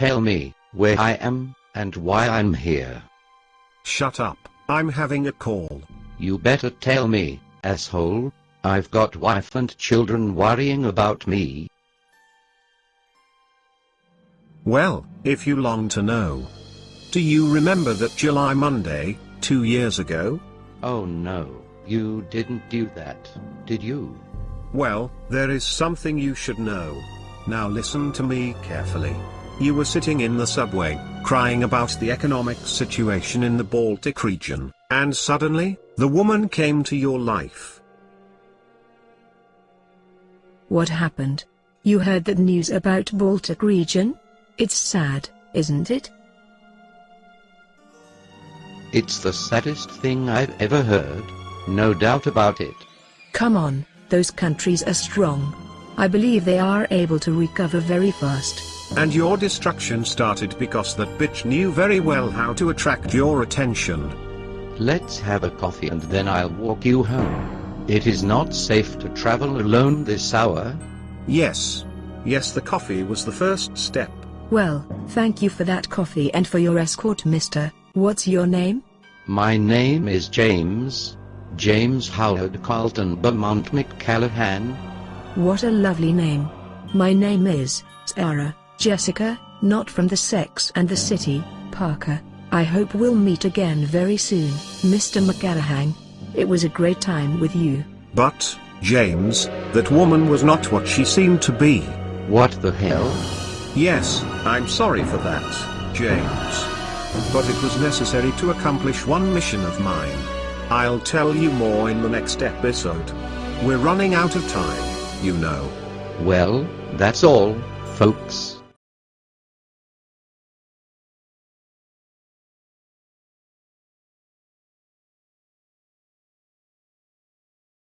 tell me where I am and why I'm here. Shut up, I'm having a call. You better tell me, asshole. I've got wife and children worrying about me. Well, if you long to know. Do you remember that July Monday, two years ago? Oh no, you didn't do that, did you? Well, there is something you should know. Now listen to me carefully. You were sitting in the subway, crying about the economic situation in the Baltic region, and suddenly, the woman came to your life. What happened? You heard the news about Baltic region? It's sad, isn't it? It's the saddest thing I've ever heard. No doubt about it. Come on, those countries are strong. I believe they are able to recover very fast. And your destruction started because that bitch knew very well how to attract your attention. Let's have a coffee and then I'll walk you home. It is not safe to travel alone this hour. Yes. Yes the coffee was the first step. Well, thank you for that coffee and for your escort mister. What's your name? My name is James. James Howard Carlton Beaumont McCallahan. What a lovely name. My name is Sarah Jessica, not from the Sex and the City, Parker. I hope we'll meet again very soon, Mr. McCallahan. It was a great time with you. But, James, that woman was not what she seemed to be. What the hell? Yes, I'm sorry for that, James. But it was necessary to accomplish one mission of mine. I'll tell you more in the next episode. We're running out of time, you know. Well, that's all, folks.